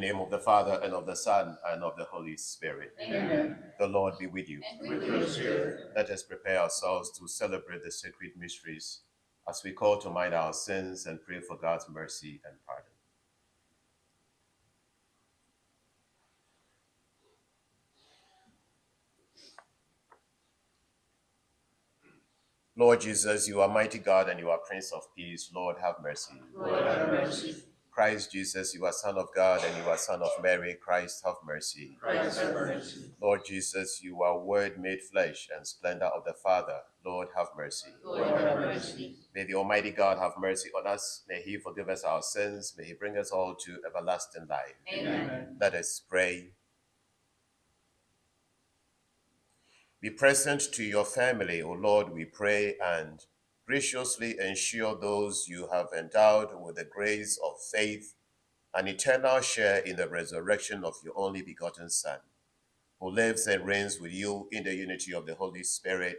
In the name of the Father, and of the Son, and of the Holy Spirit. Amen. The Lord be with you. And with your spirit. Let us prepare ourselves to celebrate the sacred mysteries as we call to mind our sins and pray for God's mercy and pardon. Lord Jesus, you are mighty God and you are Prince of Peace. Lord, have mercy. Lord, have mercy. Christ Jesus, you are Son of God and you are Son of Mary. Christ, have mercy. Christ, have mercy. Lord Jesus, you are Word made flesh and splendor of the Father. Lord, have mercy. Lord, have mercy. May the Almighty God have mercy on us. May He forgive us our sins. May He bring us all to everlasting life. Amen. Let us pray. Be present to your family, O Lord, we pray, and graciously ensure those you have endowed with the grace of faith an eternal share in the resurrection of your only begotten Son, who lives and reigns with you in the unity of the Holy Spirit,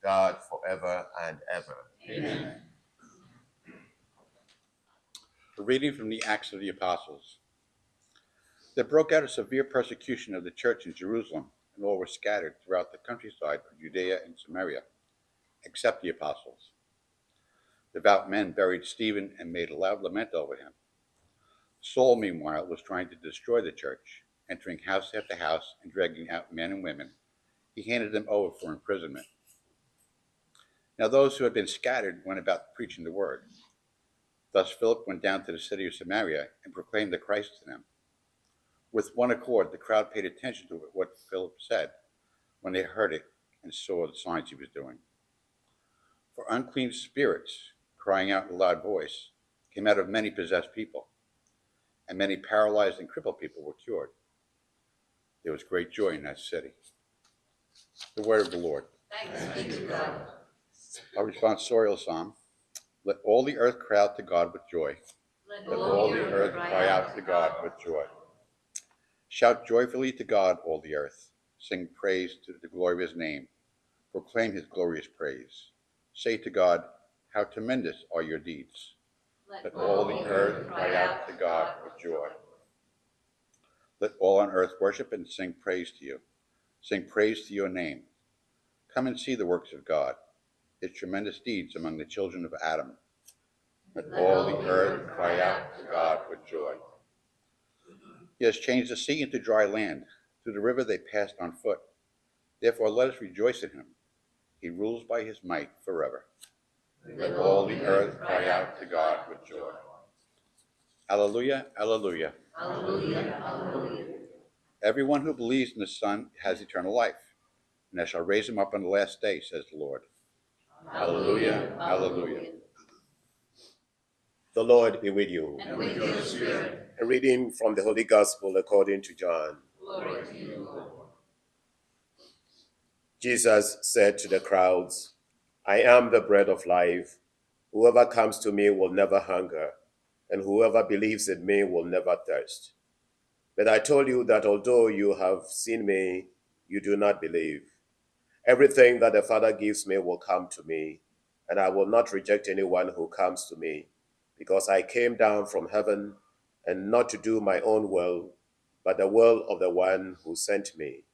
God, forever and ever. Amen. A reading from the Acts of the Apostles. There broke out a severe persecution of the church in Jerusalem, and all were scattered throughout the countryside of Judea and Samaria, except the apostles. Devout men buried Stephen and made a loud lament over him. Saul, meanwhile, was trying to destroy the church, entering house after house and dragging out men and women. He handed them over for imprisonment. Now those who had been scattered went about preaching the word. Thus Philip went down to the city of Samaria and proclaimed the Christ to them. With one accord, the crowd paid attention to what Philip said when they heard it and saw the signs he was doing. For unclean spirits, crying out in a loud voice, came out of many possessed people, and many paralyzed and crippled people were cured. There was great joy in that city. The word of the Lord. Thanks be to God. Our responsorial psalm. Let all the earth cry out to God with joy. Let all the earth cry out to God with joy. Shout joyfully to God, all the earth. Sing praise to the glory of his name. Proclaim his glorious praise. Say to God, How tremendous are your deeds. Let all the earth cry out to God with joy. Let all on earth worship and sing praise to you. Sing praise to your name. Come and see the works of God, his tremendous deeds among the children of Adam. Let all the earth cry out to God with joy. He has changed the sea into dry land. Through the river they passed on foot. Therefore let us rejoice in him. He rules by his might forever. Let all the earth cry out to God with joy. Alleluia, alleluia. Hallelujah, hallelujah. Everyone who believes in the Son has eternal life, and I shall raise him up on the last day, says the Lord. Hallelujah, hallelujah. The Lord be with you. And with your spirit, A reading from the Holy Gospel according to John. glory to you, Lord. Jesus said to the crowds, I am the bread of life. Whoever comes to me will never hunger, and whoever believes in me will never thirst. But I told you that although you have seen me, you do not believe. Everything that the Father gives me will come to me, and I will not reject anyone who comes to me, because I came down from heaven and not to do my own will, but the will of the one who sent me.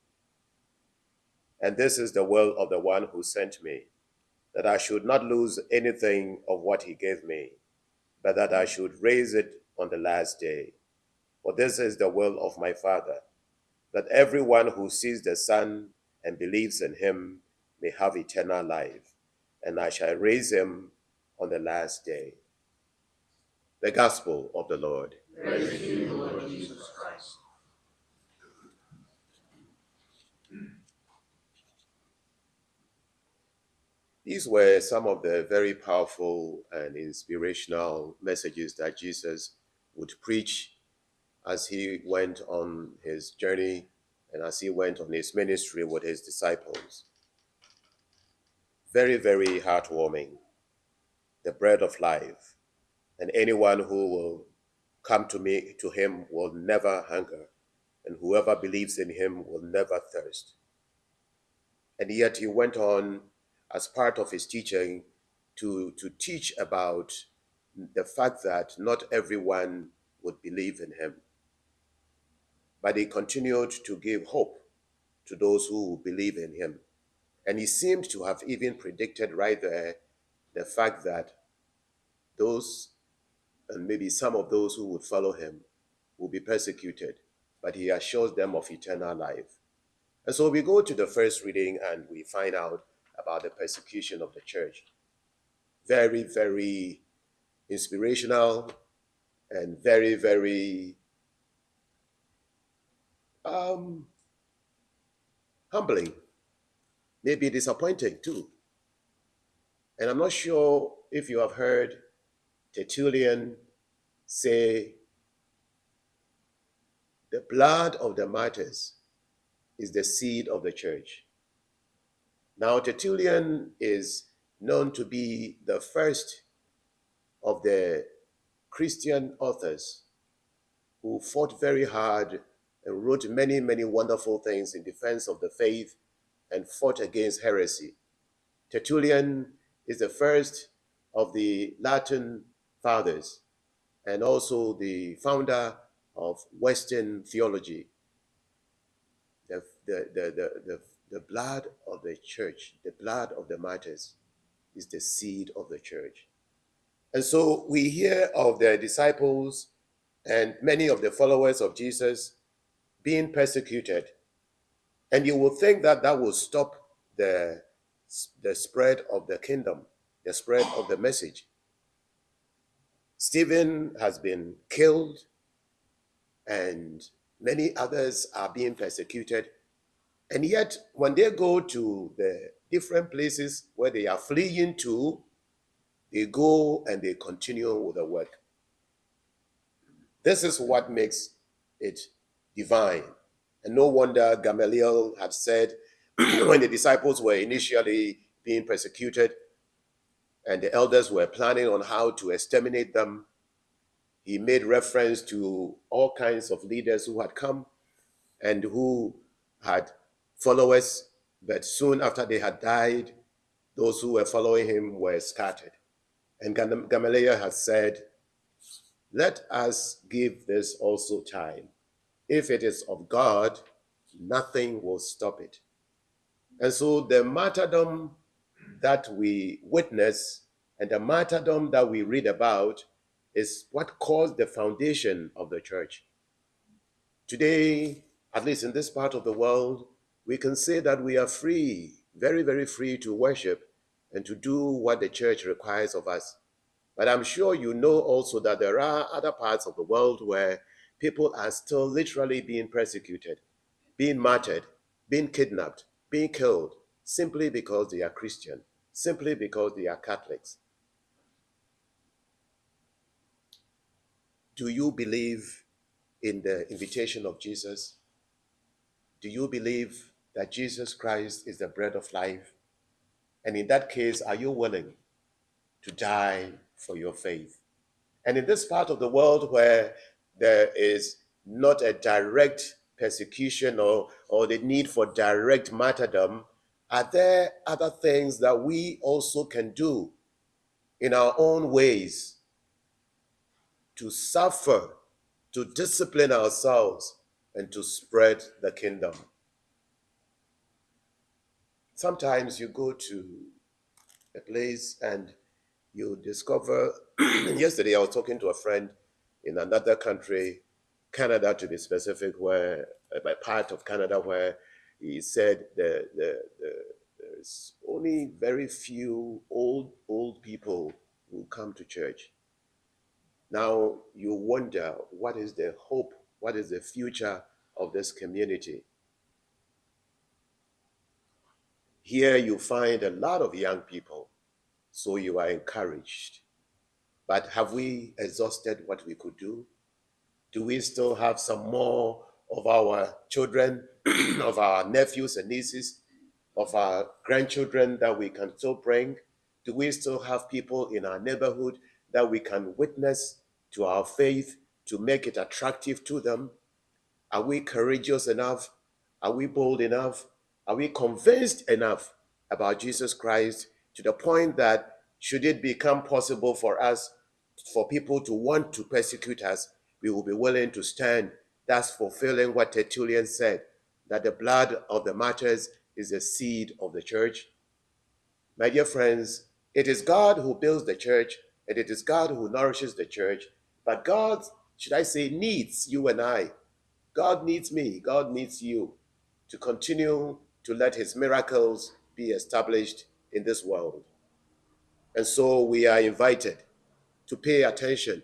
And this is the will of the one who sent me, that I should not lose anything of what he gave me, but that I should raise it on the last day. For this is the will of my Father, that everyone who sees the Son and believes in him may have eternal life, and I shall raise him on the last day. The Gospel of the Lord. Praise to you, Lord These were some of the very powerful and inspirational messages that Jesus would preach as he went on his journey and as he went on his ministry with his disciples. Very, very heartwarming. The bread of life. And anyone who will come to me to him will never hunger, and whoever believes in him will never thirst. And yet he went on as part of his teaching to, to teach about the fact that not everyone would believe in him. but he continued to give hope to those who believe in him. And he seemed to have even predicted right there the fact that those, and maybe some of those who would follow him, will be persecuted, but he assures them of eternal life. And so we go to the first reading and we find out about the persecution of the church. Very, very inspirational and very, very um, humbling, maybe disappointing too. And I'm not sure if you have heard Tertullian say, the blood of the martyrs is the seed of the church. Now, Tertullian is known to be the first of the Christian authors who fought very hard and wrote many, many wonderful things in defense of the faith and fought against heresy. Tertullian is the first of the Latin fathers and also the founder of Western theology. The, the, the, the, the, blood of the church, the blood of the martyrs, is the seed of the church. And so we hear of the disciples and many of the followers of Jesus being persecuted. And you will think that that will stop the, the spread of the kingdom, the spread of the message. Stephen has been killed, and many others are being persecuted. And yet, when they go to the different places where they are fleeing to, they go and they continue with the work. This is what makes it divine. And no wonder Gamaliel had said when the disciples were initially being persecuted and the elders were planning on how to exterminate them, he made reference to all kinds of leaders who had come and who had followers, but soon after they had died, those who were following him were scattered. And Gamaliel had said, Let us give this also time. If it is of God, nothing will stop it. And so the martyrdom that we witness and the martyrdom that we read about is what caused the foundation of the church. Today, at least in this part of the world, we can say that we are free, very, very free to worship and to do what the church requires of us. But I'm sure you know also that there are other parts of the world where people are still literally being persecuted, being martyred, being kidnapped, being killed, simply because they are Christian, simply because they are Catholics. Do you believe in the invitation of Jesus? Do you believe that Jesus Christ is the bread of life? And in that case, are you willing to die for your faith? And in this part of the world where there is not a direct persecution or, or the need for direct martyrdom, are there other things that we also can do in our own ways to suffer, to discipline ourselves, and to spread the kingdom? Sometimes you go to a place and you discover. yesterday, I was talking to a friend in another country, Canada to be specific, where uh, a part of Canada where he said the, the, the, there's only very few old old people who come to church. Now you wonder what is the hope, what is the future of this community. Here you find a lot of young people, so you are encouraged. But have we exhausted what we could do? Do we still have some more of our children, of our nephews and nieces, of our grandchildren that we can still bring? Do we still have people in our neighborhood that we can witness to our faith to make it attractive to them? Are we courageous enough? Are we bold enough? Are we convinced enough about Jesus Christ to the point that should it become possible for us for people to want to persecute us, we will be willing to stand thus fulfilling what Tertullian said that the blood of the martyrs is the seed of the church. My dear friends, it is God who builds the church and it is God who nourishes the church. But God, should I say, needs you and I. God needs me. God needs you to continue to let his miracles be established in this world. And so we are invited to pay attention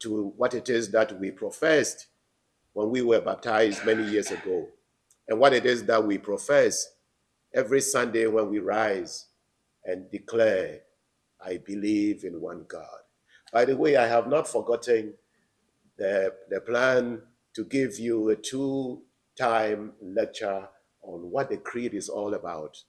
to what it is that we professed when we were baptized many years ago, and what it is that we profess every Sunday when we rise and declare, I believe in one God. By the way, I have not forgotten the, the plan to give you a two time lecture on what the creed is all about.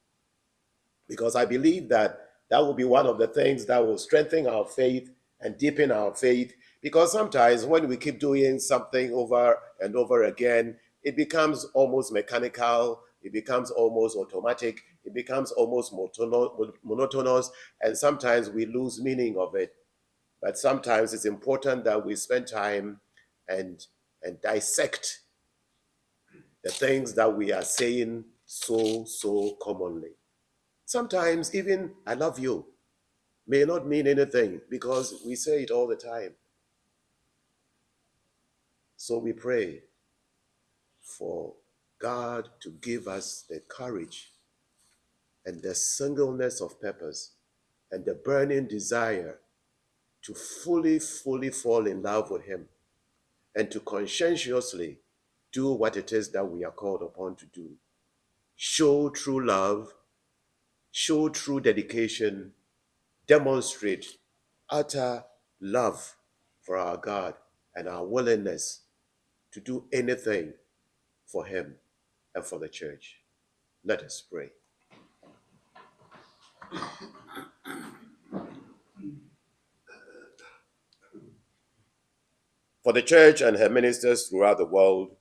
Because I believe that that will be one of the things that will strengthen our faith and deepen our faith. Because sometimes when we keep doing something over and over again, it becomes almost mechanical, it becomes almost automatic, it becomes almost monotonous, and sometimes we lose meaning of it. But sometimes it's important that we spend time and, and dissect the things that we are saying so, so commonly. Sometimes even I love you may not mean anything because we say it all the time. So we pray for God to give us the courage and the singleness of purpose and the burning desire to fully, fully fall in love with Him and to conscientiously do what it is that we are called upon to do. Show true love, show true dedication, demonstrate utter love for our God and our willingness to do anything for Him and for the church. Let us pray. For the church and her ministers throughout the world,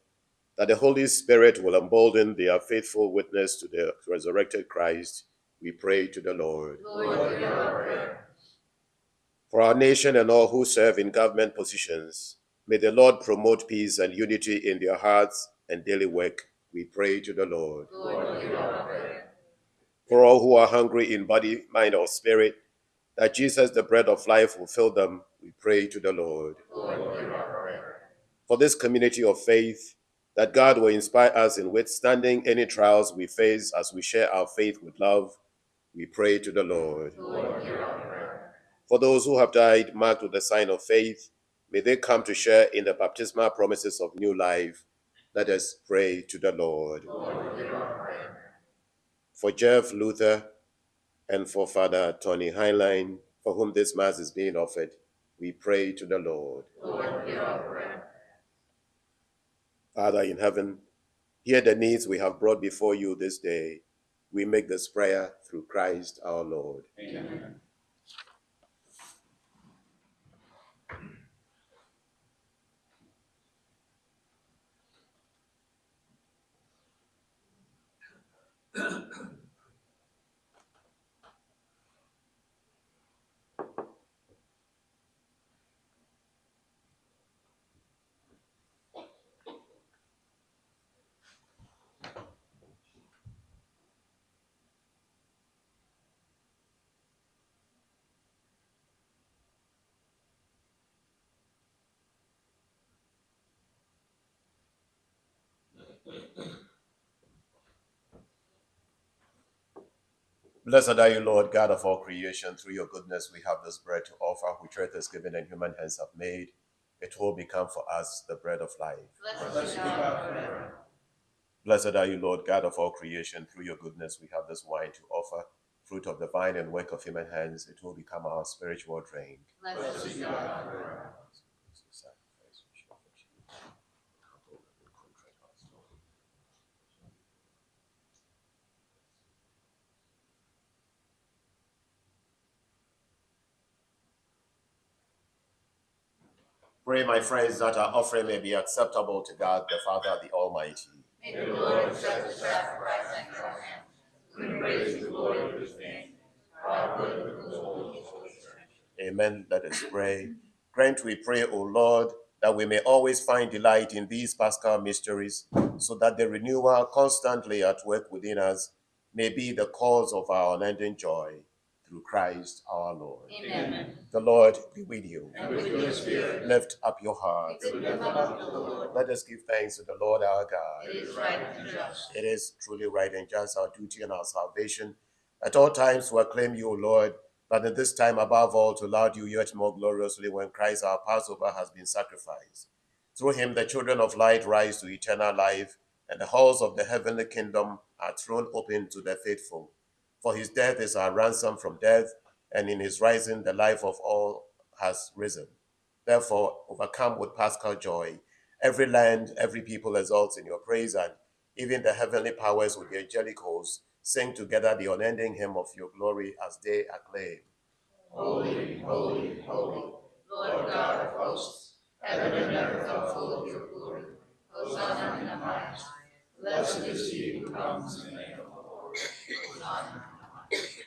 that the Holy Spirit will embolden their faithful witness to the resurrected Christ, we pray to the Lord. Lord, our. For our nation and all who serve in government positions, may the Lord promote peace and unity in their hearts and daily work. We pray to the Lord. Lord. For all who are hungry in body, mind, or spirit, that Jesus, the bread of life, will fill them. We pray to the Lord. Lord. For this community of faith, that God will inspire us in withstanding any trials we face as we share our faith with love. We pray to the Lord. For those who have died marked with the sign of faith, may they come to share in the baptismal promises of new life. Let us pray to the Lord. For Jeff Luther and for Father Tony Heinlein, for whom this Mass is being offered, we pray to the Lord. Lord. Father in heaven, hear the needs we have brought before you this day. We make this prayer through Christ our Lord. Amen. Blessed are you, Lord, God of all creation. Through your goodness, we have this bread to offer, which earth has given and human hands have made. It will become for us the bread of life. Blessed be God forever. Blessed are you, Lord, God of all creation. Through your goodness, we have this wine to offer, fruit of the vine and work of human hands. It will become our spiritual drink. Blessed be Pray, my friends, that our offering may be acceptable to God, the Father, the Almighty. May the Lord accept the sacrifice at your hands. We praise the glory of his name. For our good and the whole of his holy. Amen. Let us pray. Grant, we pray, O Lord, that we may always find delight in these Paschal mysteries, so that the renewal constantly at work within us may be the cause of our unending joy through Christ our Lord. Amen. The Lord be with you. And with your spirit. Lift up your hearts. Lift up the Lord. Let us give thanks to the Lord our God. It is right and just. It is truly right and just our duty and our salvation at all times to acclaim you, O Lord, but at this time above all to laud you yet more gloriously when Christ our Passover has been sacrificed. Through him the children of light rise to eternal life, and the halls of the heavenly kingdom are thrown open to the faithful. For his death is our ransom from death, and in his rising the life of all has risen. Therefore, overcome with paschal joy, every land, every people exalts in your praise, and even the heavenly powers with the angelic hosts sing together the unending hymn of your glory as they acclaim. Holy, holy, holy, Lord God of hosts, heaven and earth are full of your glory. Hosanna in the highest. Blessed is he who comes in the name of the Lord. Hosanna in the highest.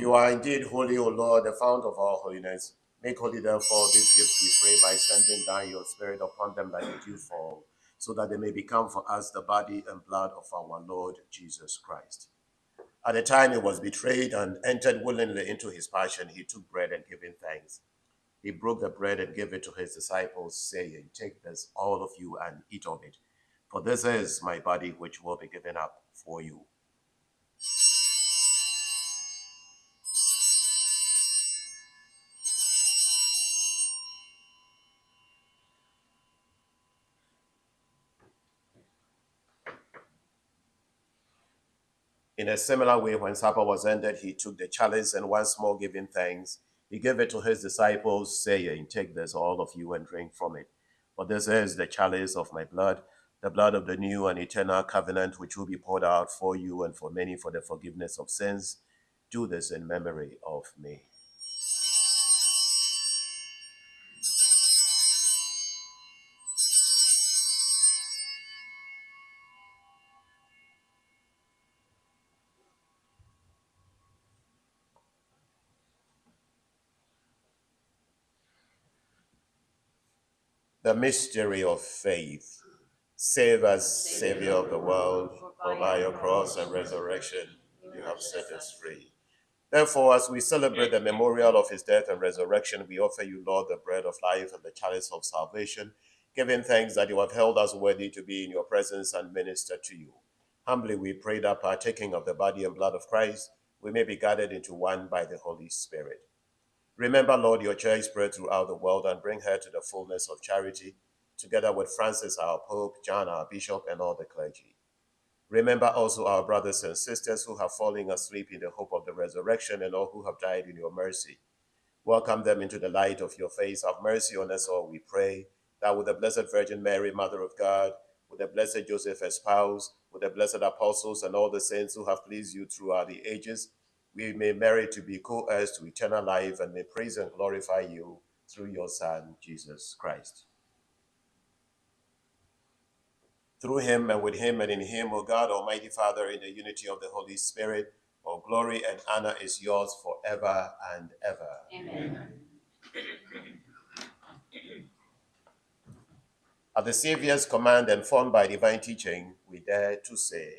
You are indeed holy, O Lord, the fount of all holiness. Make holy, therefore, these gifts, we pray, by sending down your Spirit upon them like a dew fall, so that they may become for us the body and blood of our Lord Jesus Christ. At the time he was betrayed and entered willingly into his passion, he took bread and giving thanks. He broke the bread and gave it to his disciples, saying, Take this, all of you, and eat of it. For this is my body, which will be given up for you. In a similar way, when supper was ended, he took the chalice and once more giving thanks, he gave it to his disciples, saying, Take this, all of you, and drink from it. For this is the chalice of my blood, the blood of the new and eternal covenant, which will be poured out for you and for many for the forgiveness of sins. Do this in memory of me. The mystery of faith. Save us, Savior of the world, for by your cross and resurrection you have set us free. Therefore, as we celebrate the memorial of his death and resurrection, we offer you, Lord, the bread of life and the chalice of salvation, giving thanks that you have held us worthy to be in your presence and minister to you. Humbly we pray that partaking of the body and blood of Christ, we may be gathered into one by the Holy Spirit. Remember, Lord, your church spread throughout the world and bring her to the fullness of charity, together with Francis, our Pope, John, our Bishop, and all the clergy. Remember also our brothers and sisters who have fallen asleep in the hope of the resurrection and all who have died in your mercy. Welcome them into the light of your face. Have mercy on us all, we pray, that with the Blessed Virgin Mary, Mother of God, with the Blessed Joseph, her spouse, with the blessed apostles and all the saints who have pleased you throughout the ages, we may merit to be co-heirs to eternal life and may praise and glorify you through your Son, Jesus Christ. Through him and with him and in him, O God, Almighty Father, in the unity of the Holy Spirit, all glory and honor is yours forever and ever. Amen. At the Savior's command and formed by divine teaching, we dare to say,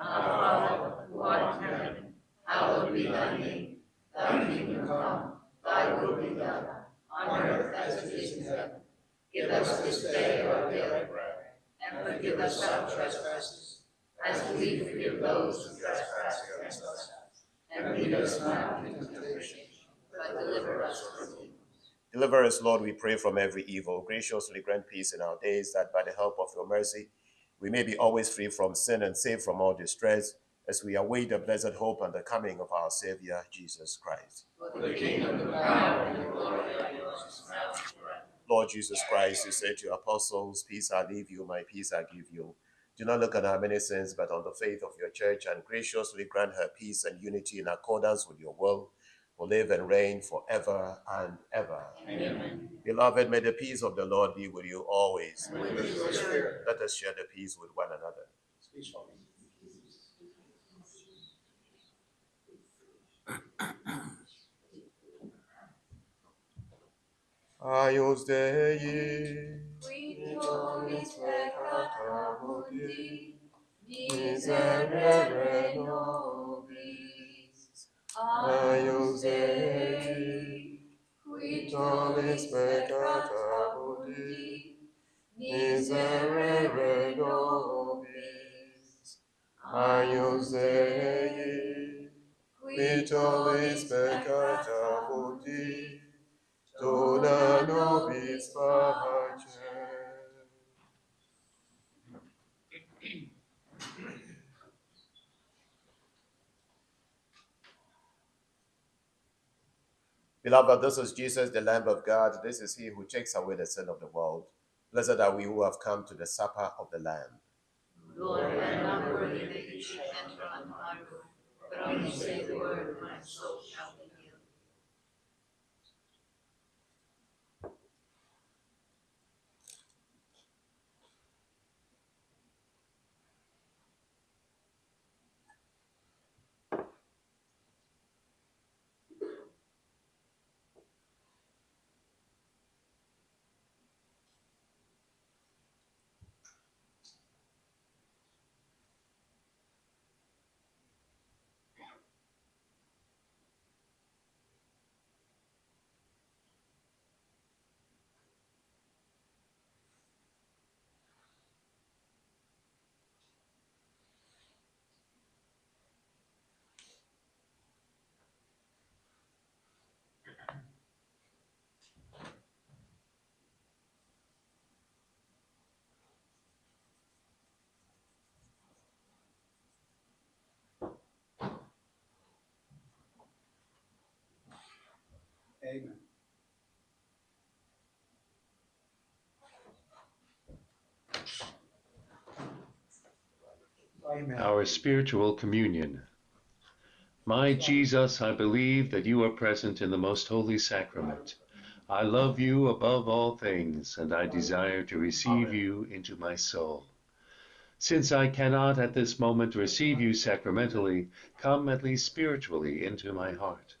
Our Father, who art in heaven, hallowed be thy name. Thy kingdom come, thy will be done, on earth as it is in heaven. Give us this day our daily bread, and forgive us our trespasses, as we forgive those who trespass against us. And lead us not into temptation, but deliver us from evil. Deliver us, Lord, we pray, from every evil. Graciously grant peace in our days, that by the help of your mercy, we may be always free from sin and safe from all distress, as we await the blessed hope and the coming of our Savior, Jesus Christ. For the kingdom, the power, and the glory are yours, now and forever. Lord Jesus Christ, you said to your apostles, Peace I leave you, my peace I give you. Do not look on our many sins, but on the faith of your church, and graciously grant her peace and unity in accordance with your will, who live and reign forever and ever. Amen. Beloved, may the peace of the Lord be with you always. And with your spirit. Let us share the peace with one another. Agnus Dei, qui tollis peccata mundi, miserere nobis. Agnus Dei, qui tollis peccata mundi, miserere nobis. Agnus Dei, qui tollis peccata mundi, dona nobis pacem. Beloved, this is Jesus, the Lamb of God. This is he who takes away the sin of the world. Blessed are we who have come to the supper of the Lamb. Lord, I am not worthy that you should enter under my roof, but only say the word, and my soul shall Amen. Amen. our spiritual communion. My Jesus, I believe that you are present in the most holy sacrament. I love you above all things, and I desire to receive you into my soul. Since I cannot at this moment receive you sacramentally, come at least spiritually into my heart.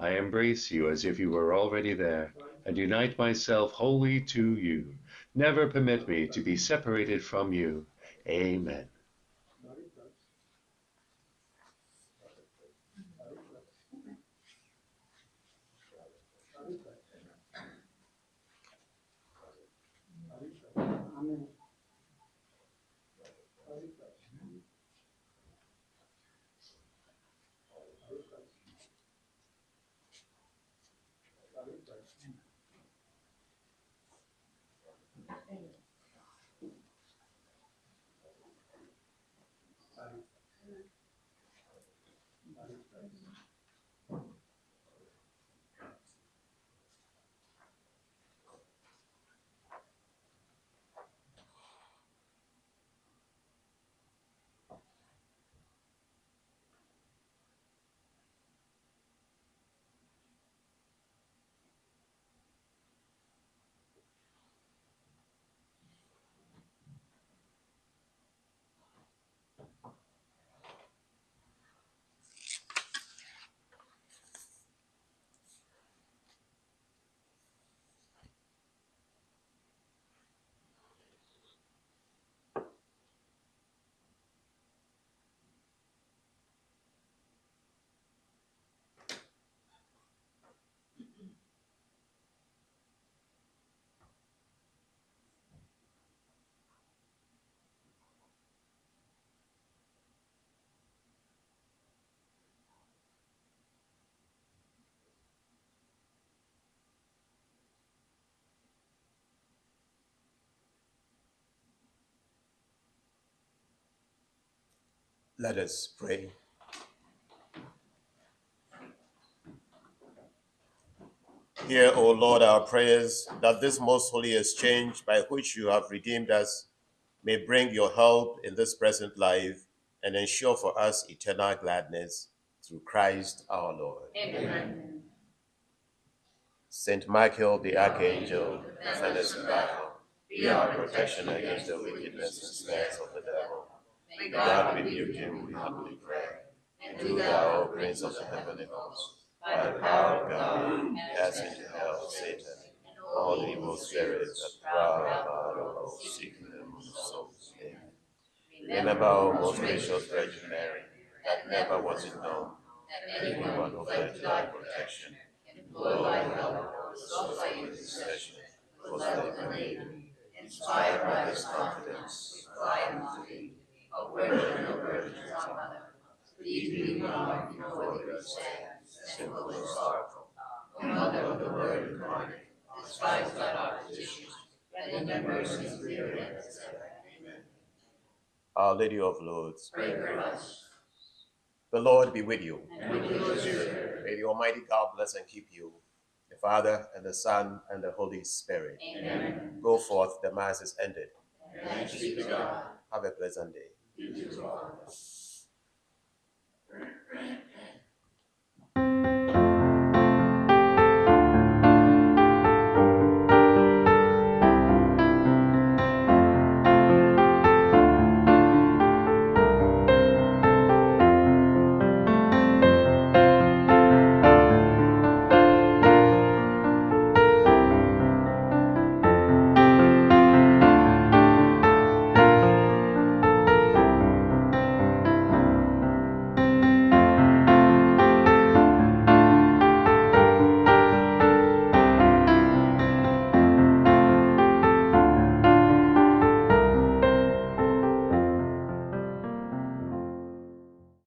I embrace you as if you were already there, and unite myself wholly to you. Never permit me to be separated from you. Amen. Let us pray. Hear, O Lord, our prayers, that this most holy exchange by which you have redeemed us may bring your help in this present life and ensure for us eternal gladness through Christ our Lord. Amen. Saint Michael the Archangel, defend us in battle. Be our protection against the wickedness and snares of the devil. May God rebuke him, we humbly pray. and Do thou, O Prince of the heavenly host, by the power of God, cast into hell Satan and all evil spirits that prowl about our world seeking the ruin of souls. Amen. Remember, O most gracious Virgin Mary, that never was it known that anyone who fled to thy protection, implored thy help, sought thy intercession, was left unaided. Inspired by this confidence, we cry unto thee, O Virgin of Virgins, our Mother. Please be honored before we stand, sinful and sorrowful. O Mother of the Word incarnate, despise not our petitions, but in thy mercy hear us. Amen. Our Lady of Lourdes, Pray for us. the Lord be with you. And with your spirit. May the Almighty God bless and keep you, the Father and the Son and the Holy Spirit. Amen. Go forth, the Mass is ended. Thanks be to God. Have a pleasant day. Too, Father.